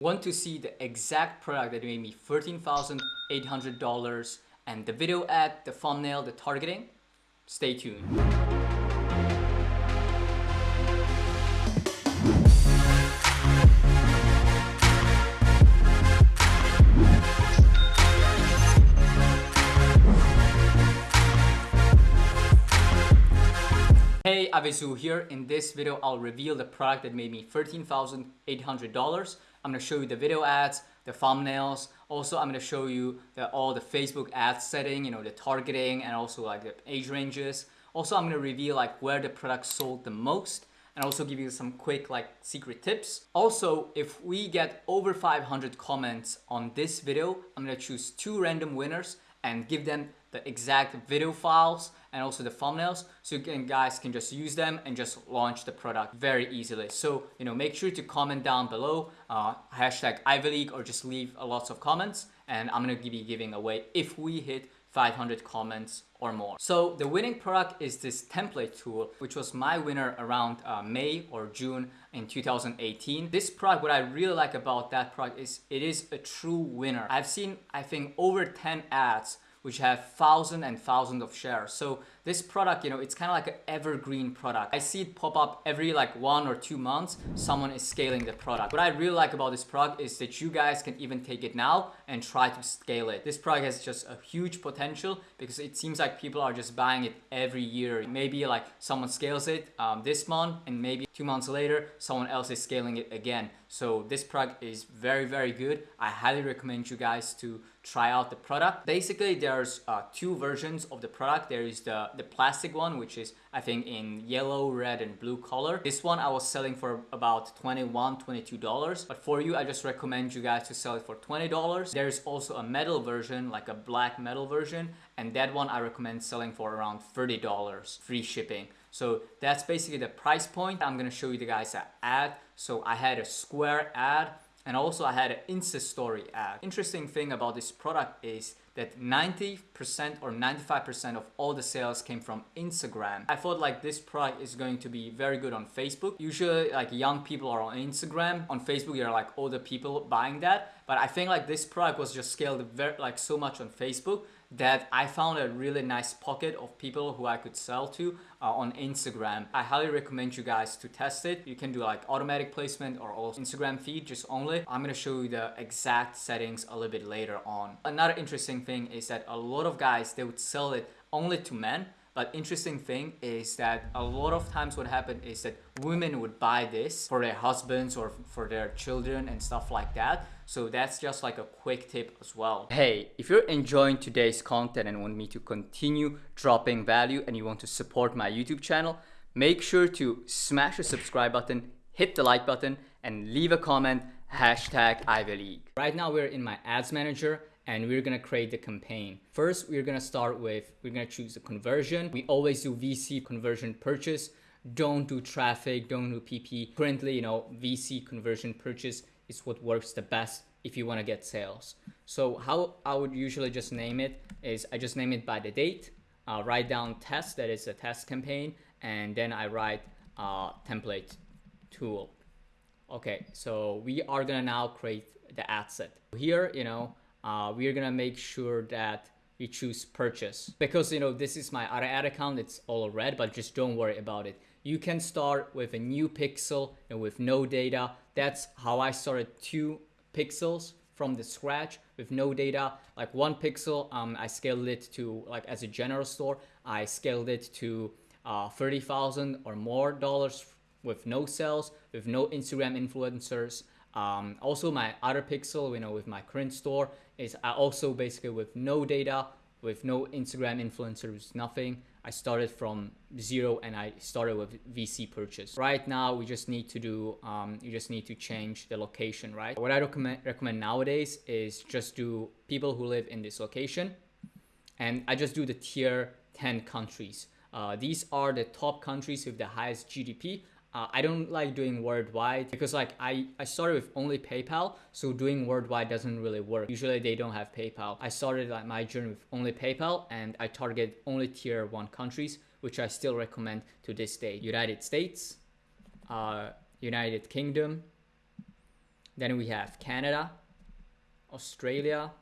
Want to see the exact product that made me $13,800 and the video ad, the thumbnail, the targeting? Stay tuned. Hey, Avizu here. In this video, I'll reveal the product that made me $13,800 I'm to show you the video ads, the thumbnails. Also, I'm to show you the, all the Facebook ad setting, you know, the targeting and also like the age ranges. Also, I'm to reveal like where the product sold the most and also give you some quick like secret tips. Also, if we get over 500 comments on this video, I'm to choose two random winners and give them the exact video files and also the thumbnails so you can, guys can just use them and just launch the product very easily so you know make sure to comment down below uh, hashtag Ivy League or just leave a lots of comments and I'm gonna be giving away if we hit 500 comments or more. So the winning product is this template tool, which was my winner around uh, May or June in 2018. This product, what I really like about that product is it is a true winner. I've seen, I think, over 10 ads which have thousands and thousands of shares. So this product, you know, it's kind of like an evergreen product. I see it pop up every like one or two months, someone is scaling the product. What I really like about this product is that you guys can even take it now and try to scale it. This product has just a huge potential because it seems like people are just buying it every year. Maybe like someone scales it um, this month and maybe two months later, someone else is scaling it again. So this product is very, very good. I highly recommend you guys to try out the product. Basically, there's uh, two versions of the product. There is the, the plastic one, which is I think in yellow, red, and blue color. This one I was selling for about 21 $22. But for you, I just recommend you guys to sell it for $20. There's also a metal version, like a black metal version. And that one I recommend selling for around $30, free shipping. So that's basically the price point. I'm gonna show you the guys an ad. So I had a square ad and also I had an Insta story ad. Interesting thing about this product is that 90% or 95% of all the sales came from Instagram. I thought like this product is going to be very good on Facebook. Usually like young people are on Instagram. On Facebook, you're like older people buying that. But I think like this product was just scaled very like so much on Facebook that I found a really nice pocket of people who I could sell to uh, on Instagram. I highly recommend you guys to test it. You can do like automatic placement or also Instagram feed just only. I'm gonna show you the exact settings a little bit later on. Another interesting thing is that a lot of guys, they would sell it only to men but interesting thing is that a lot of times what happened is that women would buy this for their husbands or for their children and stuff like that. So that's just like a quick tip as well. Hey, if you're enjoying today's content and want me to continue dropping value and you want to support my YouTube channel, make sure to smash the subscribe button, hit the like button, and leave a comment, hashtag Ivy League. Right now we're in my ads manager and we're gonna create the campaign. First, we're gonna start with, we're gonna choose the conversion. We always do VC conversion purchase. Don't do traffic, don't do PP. Currently, you know, VC conversion purchase is what works the best if you wanna get sales. So how I would usually just name it is I just name it by the date, write down test, that is a test campaign, and then I write uh, template tool. Okay, so we are gonna now create the ad set. Here, you know, uh, we're gonna make sure that we choose purchase. Because you know this is my other ad account it's all red but just don't worry about it. You can start with a new pixel and with no data. That's how I started two pixels from the scratch with no data. Like one pixel um, I scaled it to like as a general store I scaled it to uh, 30,000 or more dollars with no sales with no Instagram influencers. Um, also my other pixel, you know, with my current store is I also basically with no data, with no Instagram influencers, nothing. I started from zero and I started with VC purchase. Right now, we just need to do, um, you just need to change the location, right? What I recommend, recommend nowadays is just do people who live in this location. And I just do the tier 10 countries. Uh, these are the top countries with the highest GDP. Uh, I don't like doing worldwide because like I, I started with only PayPal, so doing worldwide doesn't really work. Usually they don't have PayPal. I started like my journey with only PayPal and I target only tier one countries, which I still recommend to this day. United States, uh, United Kingdom, Then we have Canada, Australia,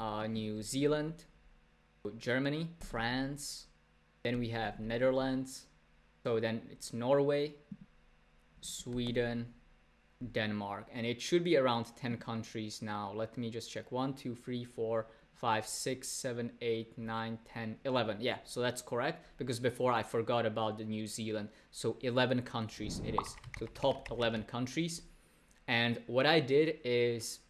uh, New Zealand, Germany, France. Then we have Netherlands. So then it's Norway, Sweden, Denmark. And it should be around 10 countries now. Let me just check. 1, 2, 3, 4, 5, 6, 7, 8, 9, 10, 11. Yeah, so that's correct because before I forgot about the New Zealand. So 11 countries it is. So top 11 countries. And what I did is,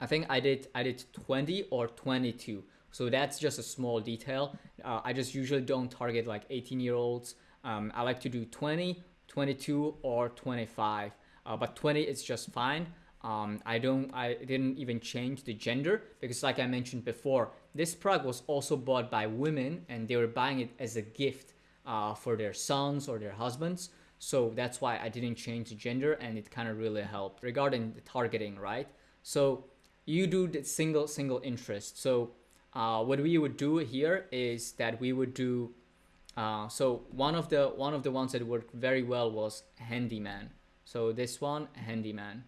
I think I did I did 20 or 22. So that's just a small detail. Uh, I just usually don't target like 18 year olds. Um, I like to do 20, 22 or 25. Uh, but 20 is just fine. Um, I don't, I didn't even change the gender because like I mentioned before, this product was also bought by women and they were buying it as a gift uh, for their sons or their husbands. So that's why I didn't change the gender and it kind of really helped regarding the targeting, right? So you do the single, single interest. So uh, what we would do here is that we would do, uh, so one of the, one of the ones that worked very well was handyman. So this one, handyman.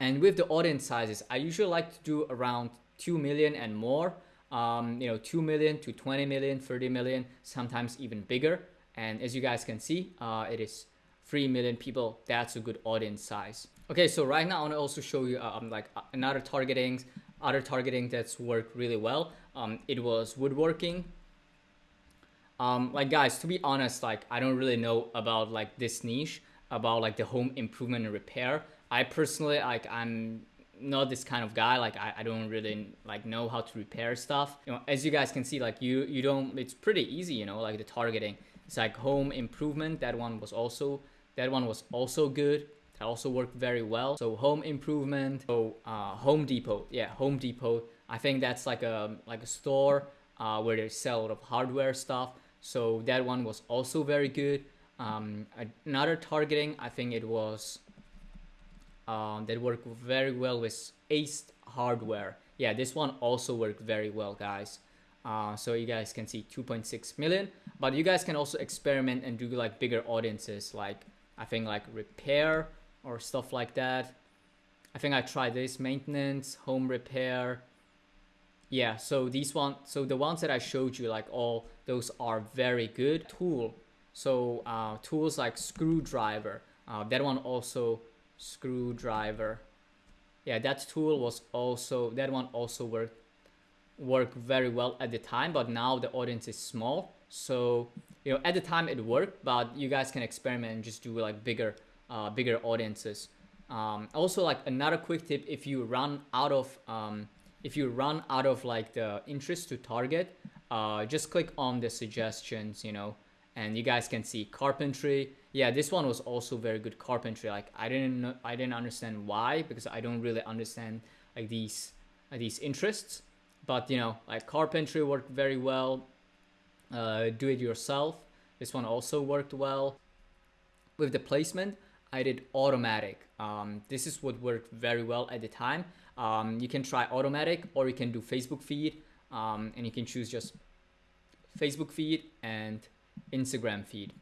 And with the audience sizes, I usually like to do around 2 million and more. Um, you know, 2 million to 20 million, 30 million, sometimes even bigger. And as you guys can see, uh, it is 3 million people. That's a good audience size. Okay, so right now I want to also show you um, like another targeting, other targeting that's worked really well. Um, it was woodworking. Um, like guys, to be honest, like I don't really know about like this niche about like the home improvement and repair. I personally like I'm not this kind of guy. Like I, I don't really like know how to repair stuff. You know as you guys can see like you you don't it's pretty easy you know like the targeting. It's like home improvement that one was also that one was also good. That also worked very well. So home improvement so uh, home depot. Yeah home depot. I think that's like a like a store uh, where they sell a lot of hardware stuff so that one was also very good um, another targeting i think it was um, that work very well with Ace hardware. Yeah, this one also worked very well, guys. Uh, so you guys can see 2.6 million, but you guys can also experiment and do like bigger audiences, like I think like repair or stuff like that. I think I tried this maintenance, home repair. Yeah, so these one, so the ones that I showed you, like all those are very good. Tool. So uh, tools like screwdriver, uh, that one also screwdriver. Yeah that tool was also that one also worked worked very well at the time but now the audience is small. So you know at the time it worked but you guys can experiment and just do like bigger uh, bigger audiences. Um, also like another quick tip if you run out of um, if you run out of like the interest to target uh, just click on the suggestions you know and you guys can see carpentry. Yeah this one was also very good carpentry. Like i didn't know i didn't understand why because i don't really understand like these uh, these interests. But you know like carpentry worked very well. Uh, do it yourself. This one also worked well. With the placement i did automatic. Um, this is what worked very well at the time. Um, you can try automatic or you can do facebook feed. Um, and you can choose just facebook feed and instagram feed.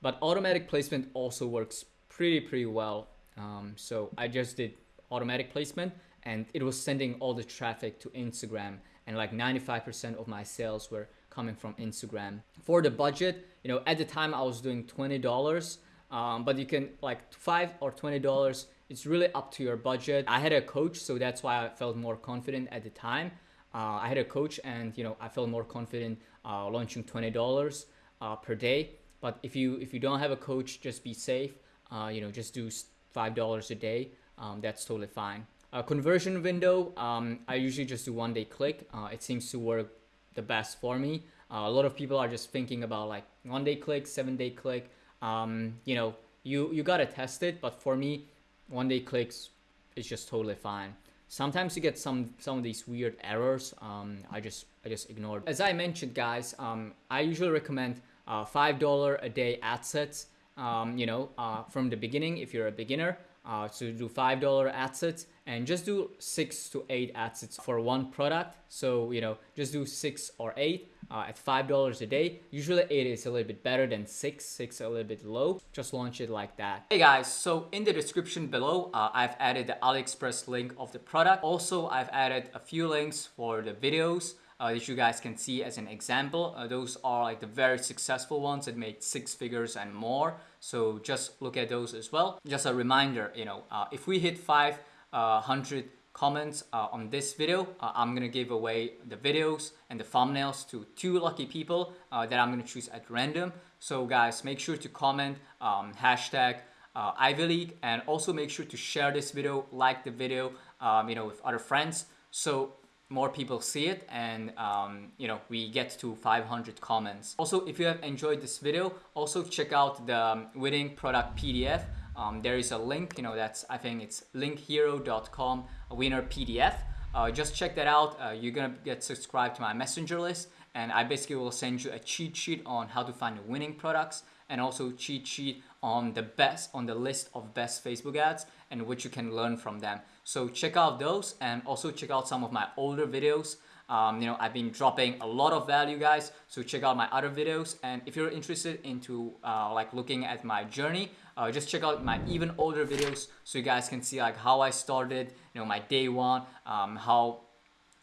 But automatic placement also works pretty, pretty well. Um, so I just did automatic placement and it was sending all the traffic to Instagram. And like 95% of my sales were coming from Instagram. For the budget, you know, at the time I was doing $20, um, but you can like five or $20, it's really up to your budget. I had a coach, so that's why I felt more confident at the time. Uh, I had a coach and, you know, I felt more confident uh, launching $20 uh, per day. But if you if you don't have a coach, just be safe. Uh, you know, just do five dollars a day. Um, that's totally fine. A conversion window, um, I usually just do one day click. Uh, it seems to work the best for me. Uh, a lot of people are just thinking about like one day click, seven day click. Um, you know, you you gotta test it. But for me, one day clicks is just totally fine. Sometimes you get some some of these weird errors. Um, I just I just ignored. As I mentioned, guys, um, I usually recommend uh, $5 a day ad sets, um, you know, uh, from the beginning if you're a beginner. Uh, do $5 ad sets and just do six to eight ad sets for one product. So, you know, just do six or eight. Uh, at $5 a day. Usually it is a little bit better than 6, 6 a little bit low. Just launch it like that. Hey guys, so in the description below, uh, I've added the AliExpress link of the product. Also, I've added a few links for the videos uh, that you guys can see as an example. Uh, those are like the very successful ones that made six figures and more. So just look at those as well. Just a reminder, you know, uh, if we hit 500 uh, comments uh, on this video, uh, I'm gonna give away the videos and the thumbnails to two lucky people that I'm gonna choose at random. So guys, make sure to comment um, hashtag uh, Ivy League and also make sure to share this video, like the video, um, you know, with other friends. So more people see it and um, you know we get to 500 comments also if you have enjoyed this video also check out the um, winning product pdf um, there is a link you know that's i think it's linkhero.com winner pdf uh, just check that out. Uh, you're gonna get subscribed to my messenger list and i basically will send you a cheat sheet on how to find winning products and also cheat sheet on the best on the list of best facebook ads and what you can learn from them. So check out those and also check out some of my older videos. Um, you know, I've been dropping a lot of value guys. So check out my other videos. And if you're interested into uh, like looking at my journey, uh, just check out my even older videos so you guys can see like how I started, you know, my day one, um, how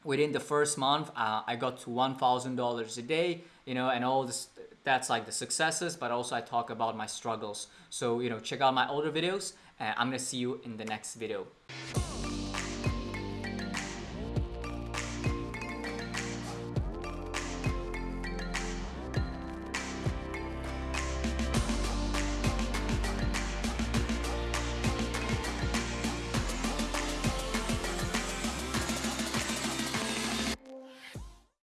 within the first month uh, I got to $1,000 a day, you know, and all this, that's like the successes, but also I talk about my struggles. So, you know, check out my older videos and I'm gonna see you in the next video.